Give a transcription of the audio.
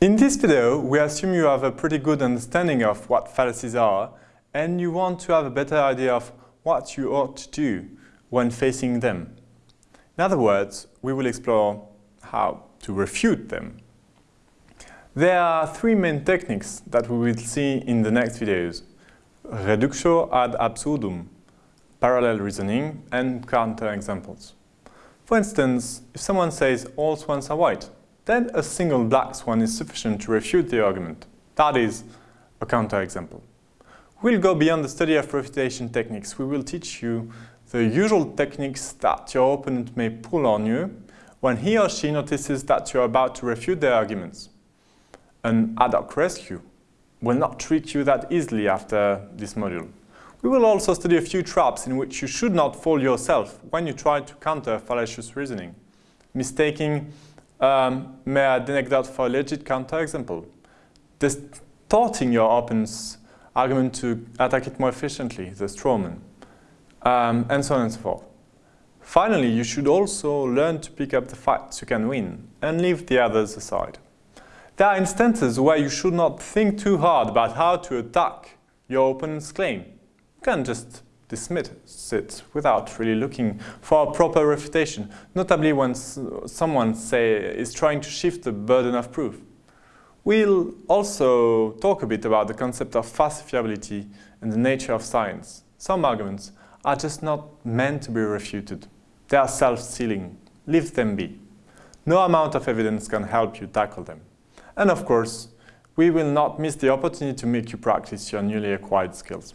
In this video, we assume you have a pretty good understanding of what fallacies are and you want to have a better idea of what you ought to do when facing them. In other words, we will explore how to refute them. There are three main techniques that we will see in the next videos. Reductio ad absurdum, parallel reasoning and counterexamples. For instance, if someone says all swans are white, then a single black swan is sufficient to refute the argument. That is a counterexample. We'll go beyond the study of refutation techniques. We will teach you the usual techniques that your opponent may pull on you when he or she notices that you're about to refute their arguments. An ad hoc rescue will not treat you that easily after this module. We will also study a few traps in which you should not fall yourself when you try to counter fallacious reasoning, mistaking um, mere anecdote for a legit counterexample, distorting your opponent's argument to attack it more efficiently, the strawman, um, and so on and so forth. Finally, you should also learn to pick up the fights you can win and leave the others aside. There are instances where you should not think too hard about how to attack your opponent's claim. You can just dismiss it without really looking for a proper refutation, notably when someone say, is trying to shift the burden of proof. We'll also talk a bit about the concept of falsifiability and the nature of science. Some arguments are just not meant to be refuted. They are self-sealing. Leave them be. No amount of evidence can help you tackle them. And of course, we will not miss the opportunity to make you practice your newly acquired skills.